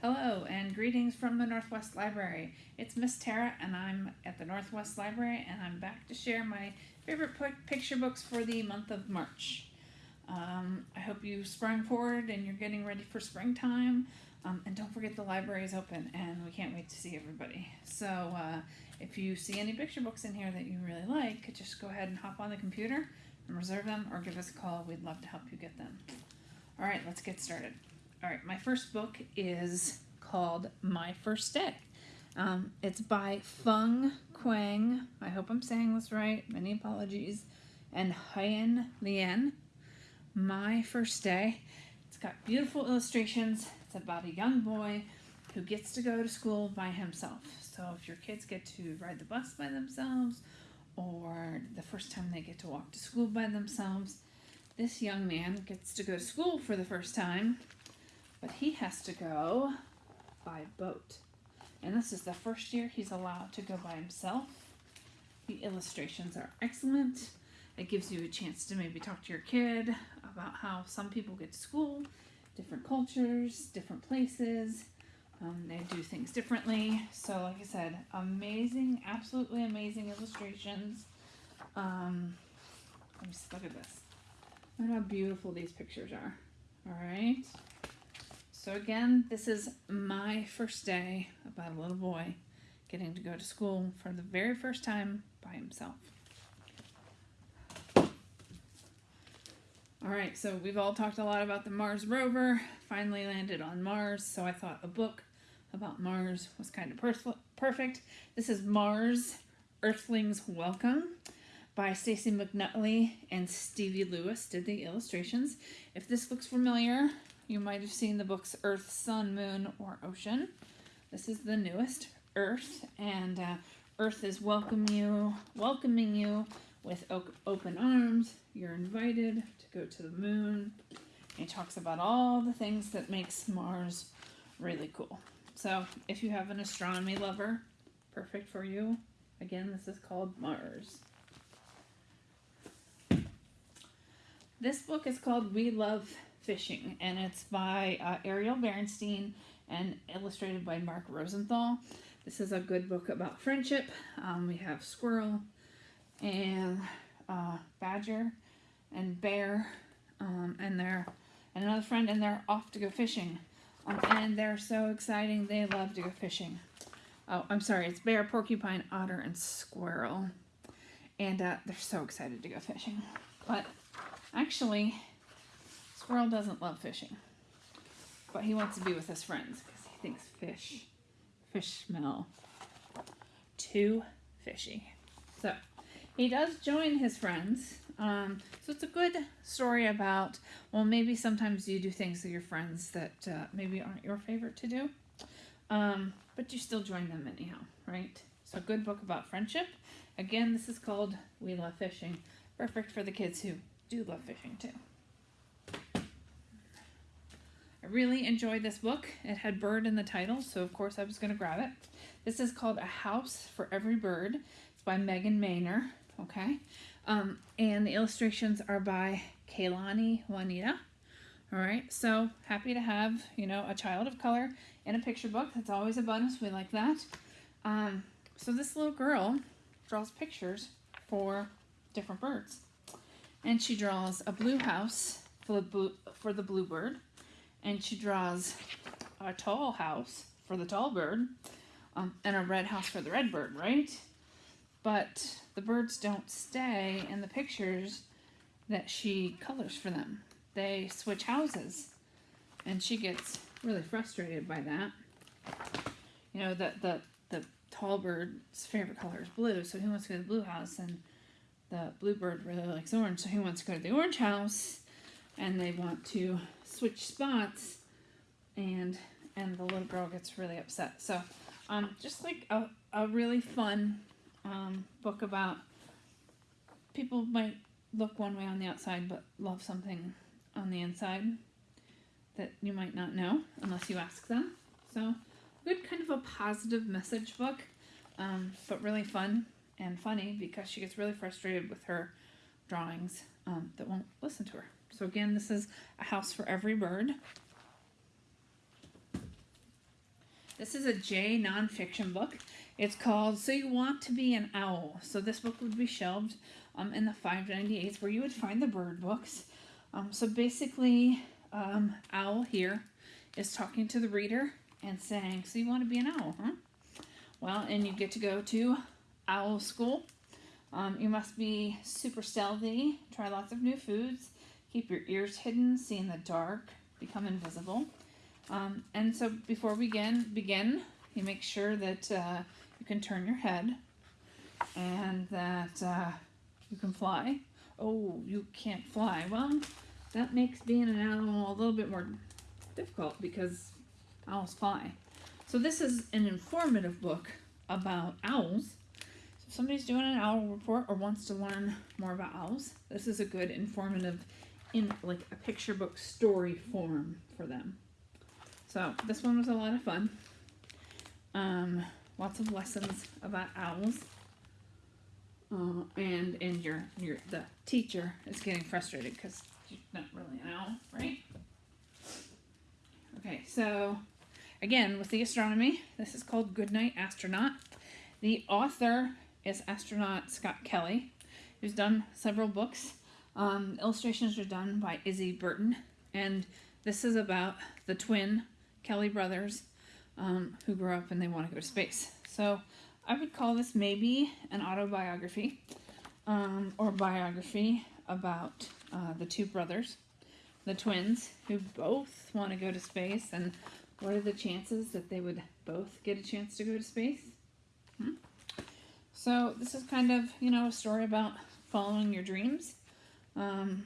Hello and greetings from the Northwest Library. It's Miss Tara and I'm at the Northwest Library and I'm back to share my favorite picture books for the month of March. Um, I hope you sprung forward and you're getting ready for springtime. Um, and don't forget the library is open and we can't wait to see everybody. So uh, if you see any picture books in here that you really like, just go ahead and hop on the computer and reserve them or give us a call. We'd love to help you get them. All right, let's get started. All right, my first book is called My First Day. Um, it's by Fung Quang. I hope I'm saying this right. Many apologies. And Hyen Lien. My First Day. It's got beautiful illustrations. It's about a young boy who gets to go to school by himself. So if your kids get to ride the bus by themselves or the first time they get to walk to school by themselves, this young man gets to go to school for the first time to go by boat. And this is the first year he's allowed to go by himself. The illustrations are excellent. It gives you a chance to maybe talk to your kid about how some people get to school, different cultures, different places. Um, they do things differently. So like I said, amazing, absolutely amazing illustrations. Um, let me just look at this. Look how beautiful these pictures are. All right. So again, this is my first day about a little boy getting to go to school for the very first time by himself. All right, so we've all talked a lot about the Mars rover, finally landed on Mars, so I thought a book about Mars was kind of perfect. This is Mars, Earthlings Welcome by Stacy McAnulty and Stevie Lewis did the illustrations. If this looks familiar, you might have seen the books Earth, Sun, Moon, or Ocean. This is the newest, Earth, and uh, Earth is welcome you, welcoming you with open arms. You're invited to go to the moon. He talks about all the things that makes Mars really cool. So if you have an astronomy lover, perfect for you. Again, this is called Mars. This book is called We Love Fishing, and it's by uh, Ariel Berenstein and illustrated by Mark Rosenthal. This is a good book about friendship. Um, we have squirrel and uh, badger and bear um, and they're and another friend and they're off to go fishing. Um, and they're so exciting. They love to go fishing. Oh, I'm sorry. It's bear, porcupine, otter, and squirrel. And uh, they're so excited to go fishing. But actually, Squirrel doesn't love fishing, but he wants to be with his friends because he thinks fish, fish smell too fishy. So he does join his friends. Um, so it's a good story about, well, maybe sometimes you do things with your friends that uh, maybe aren't your favorite to do, um, but you still join them anyhow, right? So a good book about friendship. Again, this is called We Love Fishing. Perfect for the kids who do love fishing too. I really enjoyed this book. It had bird in the title, so of course I was going to grab it. This is called A House for Every Bird. It's by Megan Maynor, okay? Um, and the illustrations are by Kaylani Juanita. All right, so happy to have, you know, a child of color in a picture book. That's always a bonus. We like that. Um, so this little girl draws pictures for different birds. And she draws a blue house for the, blue, for the bluebird and she draws a tall house for the tall bird um, and a red house for the red bird, right? But the birds don't stay in the pictures that she colors for them. They switch houses and she gets really frustrated by that. You know, the, the, the tall bird's favorite color is blue, so he wants to go to the blue house and the blue bird really likes orange, so he wants to go to the orange house and they want to switch spots and and the little girl gets really upset. So um, just like a, a really fun um, book about people might look one way on the outside but love something on the inside that you might not know unless you ask them. So good kind of a positive message book, um, but really fun and funny because she gets really frustrated with her drawings um, that won't listen to her. So again, this is a house for every bird. This is a J nonfiction book. It's called So You Want to Be an Owl. So this book would be shelved um, in the 598s where you would find the bird books. Um, so basically, um, Owl here is talking to the reader and saying, So you want to be an owl, huh? Well, and you get to go to owl school. Um, you must be super stealthy, try lots of new foods, keep your ears hidden, see in the dark, become invisible. Um, and so before we begin, begin, you make sure that uh, you can turn your head and that uh, you can fly. Oh, you can't fly. Well, that makes being an owl a little bit more difficult because owls fly. So this is an informative book about owls. So if somebody's doing an owl report or wants to learn more about owls, this is a good informative in like a picture book story form for them. So this one was a lot of fun. Um, lots of lessons about owls. Uh, and and your your the teacher is getting frustrated because you're not really an owl, right? Okay, so again with the astronomy, this is called Goodnight Astronaut. The author is astronaut Scott Kelly, who's done several books. Um, illustrations are done by Izzy Burton, and this is about the twin Kelly brothers um, who grow up and they want to go to space. So I would call this maybe an autobiography um, or biography about uh, the two brothers, the twins, who both want to go to space and what are the chances that they would both get a chance to go to space? Hmm? So this is kind of, you know, a story about following your dreams um,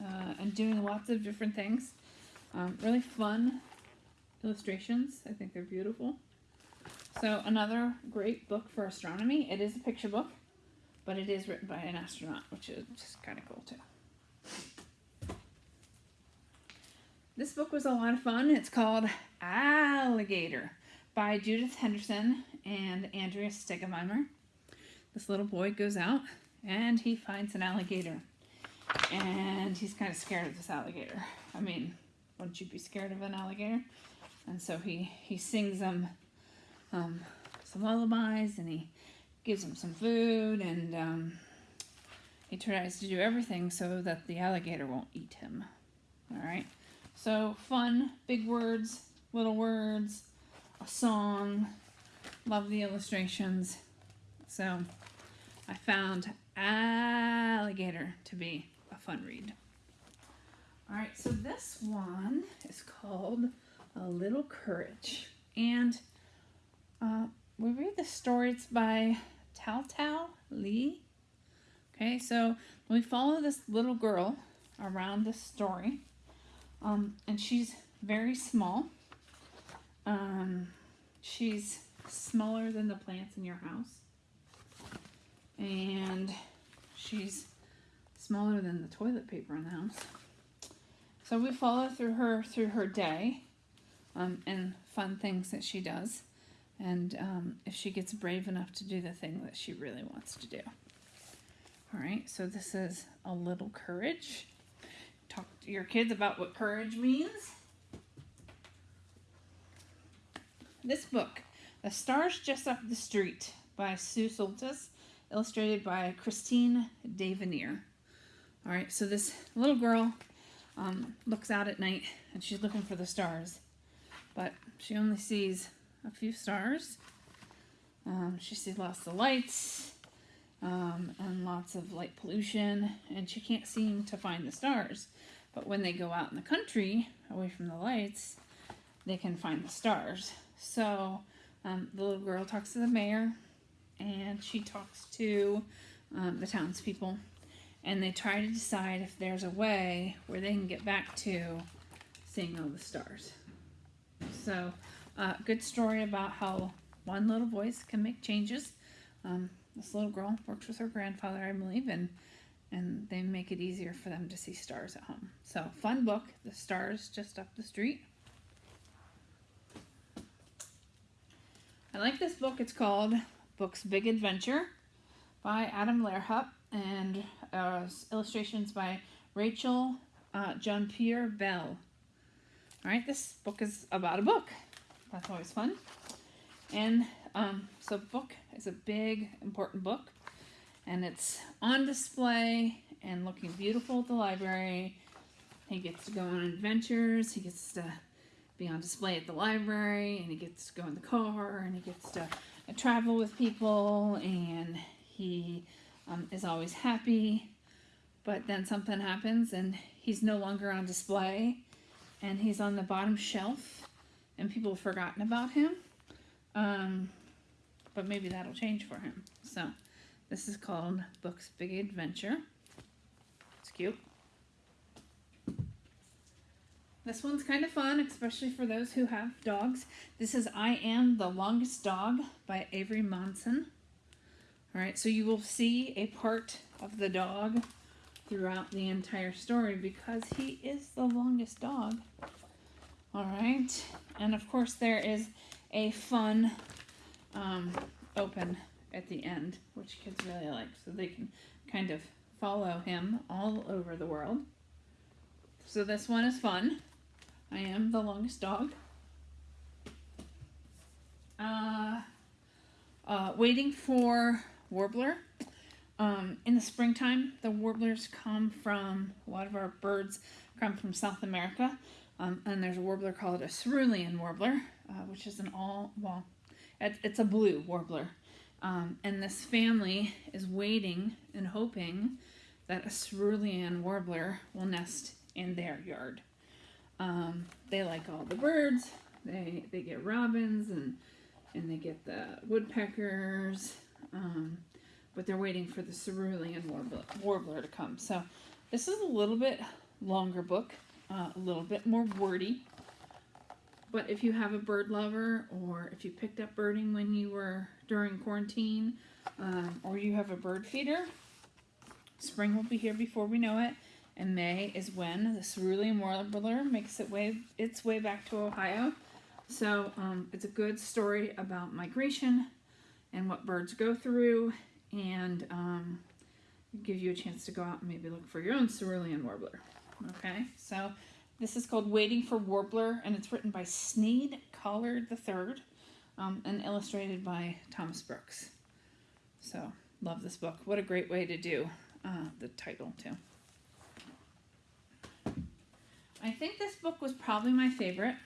uh, and doing lots of different things. Um, really fun illustrations. I think they're beautiful. So another great book for astronomy. It is a picture book, but it is written by an astronaut, which is just kind of cool too. This book was a lot of fun. It's called Alligator by Judith Henderson and Andrea Stegemeier. This little boy goes out and he finds an alligator. And he's kind of scared of this alligator. I mean, wouldn't you be scared of an alligator? And so he, he sings them um, some lullabies and he gives them some food and um, he tries to do everything so that the alligator won't eat him. All right. So fun, big words, little words, a song. Love the illustrations. So I found Alligator to be fun read. All right, so this one is called A Little Courage. And uh, we read the story, it's by Tao Tao Lee. Okay, so we follow this little girl around this story. Um, and she's very small. Um, she's smaller than the plants in your house. And she's smaller than the toilet paper in the house. So we follow through her through her day um, and fun things that she does. And um, if she gets brave enough to do the thing that she really wants to do. All right, so this is a little courage. Talk to your kids about what courage means. This book, The Stars Just Up the Street by Sue Soltis, illustrated by Christine Davenier. All right, so this little girl um, looks out at night and she's looking for the stars, but she only sees a few stars. Um, she sees lots of lights um, and lots of light pollution, and she can't seem to find the stars. But when they go out in the country, away from the lights, they can find the stars. So um, the little girl talks to the mayor, and she talks to um, the townspeople, and they try to decide if there's a way where they can get back to seeing all the stars. So, uh, good story about how one little voice can make changes. Um, this little girl works with her grandfather, I believe, and and they make it easier for them to see stars at home. So, fun book, The Stars Just Up the Street. I like this book. It's called Books Big Adventure by Adam Lehrhaupt and uh, illustrations by Rachel uh, Jean Pierre Bell. All right, this book is about a book that's always fun. And um, so, book is a big, important book, and it's on display and looking beautiful at the library. He gets to go on adventures. He gets to be on display at the library, and he gets to go in the car, and he gets to uh, travel with people, and he um, is always happy. But then something happens, and he's no longer on display, and he's on the bottom shelf, and people have forgotten about him. Um, but maybe that'll change for him. So, this is called Book's Big Adventure. It's cute. This one's kind of fun, especially for those who have dogs. This is I Am the Longest Dog by Avery Monsen. All right, so you will see a part of the dog throughout the entire story because he is the longest dog. All right, and of course there is a fun um, open at the end, which kids really like, so they can kind of follow him all over the world. So this one is fun. I am the longest dog. Uh, uh, waiting for Warbler. Um, in the springtime, the warblers come from, a lot of our birds come from South America. Um, and there's a warbler called a cerulean warbler, uh, which is an all, well, it, it's a blue warbler. Um, and this family is waiting and hoping that a cerulean warbler will nest in their yard. Um, they like all the birds. They they get robins and and they get the woodpeckers. Um, but they're waiting for the cerulean warbler, warbler to come. So this is a little bit longer book, uh, a little bit more wordy. But if you have a bird lover or if you picked up birding when you were during quarantine um, or you have a bird feeder, spring will be here before we know it and May is when the cerulean warbler makes it way its way back to Ohio. So um, it's a good story about migration and what birds go through, and um, give you a chance to go out and maybe look for your own cerulean warbler. Okay, so this is called Waiting for Warbler, and it's written by Sneed Collard III um, and illustrated by Thomas Brooks. So love this book. What a great way to do uh, the title too. I think this book was probably my favorite.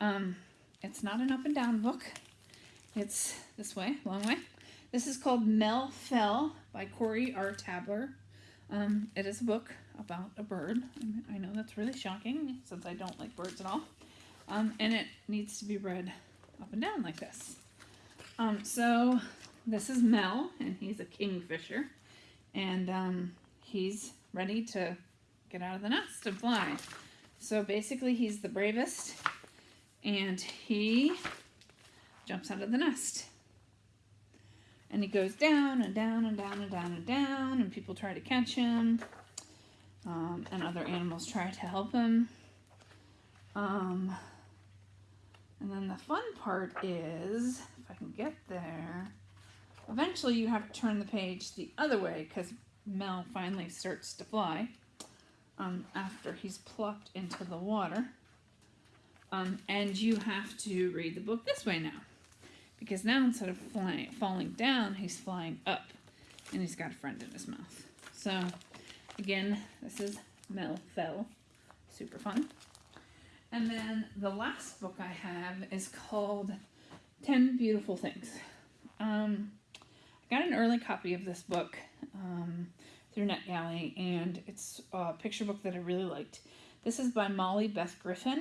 Um, it's not an up and down book. It's this way, long way. This is called Mel Fell by Corey R. Tabor. Um, it is a book about a bird. I know that's really shocking since I don't like birds at all. Um, and it needs to be read up and down like this. Um, so this is Mel, and he's a kingfisher. And um, he's ready to get out of the nest and fly. So basically, he's the bravest, and he jumps out of the nest. And he goes down and down and down and down and down, and people try to catch him, um, and other animals try to help him. Um, and then the fun part is, if I can get there, eventually you have to turn the page the other way because Mel finally starts to fly um, after he's plucked into the water. Um, and you have to read the book this way now. Because now instead of flying, falling down, he's flying up. And he's got a friend in his mouth. So, again, this is Mel Fell. Super fun. And then the last book I have is called 10 Beautiful Things. Um, I got an early copy of this book. Um, through NetGalley, and it's a picture book that I really liked. This is by Molly Beth Griffin,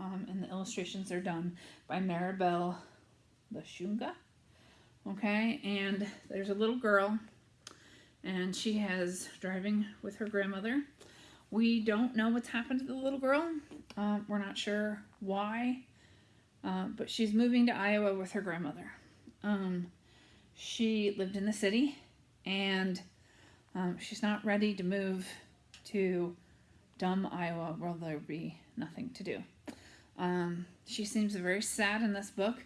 um, and the illustrations are done by Maribel Lechuga. Okay, and there's a little girl, and she has driving with her grandmother. We don't know what's happened to the little girl. Um, we're not sure why, uh, but she's moving to Iowa with her grandmother. Um, she lived in the city, and um, she's not ready to move to dumb Iowa where there'll be nothing to do. Um, she seems very sad in this book,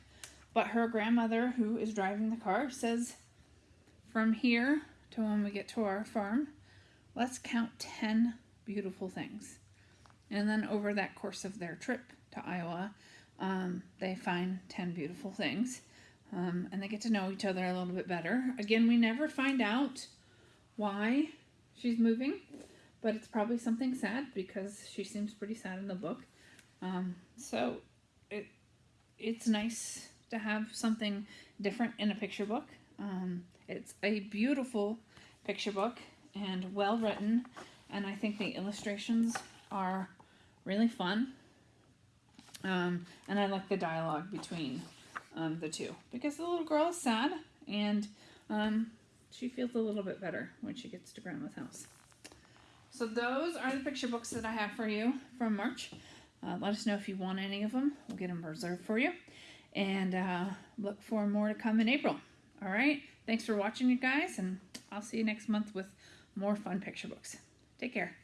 but her grandmother, who is driving the car, says, From here to when we get to our farm, let's count 10 beautiful things. And then over that course of their trip to Iowa, um, they find 10 beautiful things. Um, and they get to know each other a little bit better. Again, we never find out why she's moving, but it's probably something sad because she seems pretty sad in the book. Um, so it it's nice to have something different in a picture book. Um, it's a beautiful picture book and well written, and I think the illustrations are really fun. Um, and I like the dialogue between um, the two because the little girl is sad and um, she feels a little bit better when she gets to grandma's house. So those are the picture books that I have for you from March. Uh, let us know if you want any of them. We'll get them reserved for you. And uh, look for more to come in April. All right. Thanks for watching, you guys. And I'll see you next month with more fun picture books. Take care.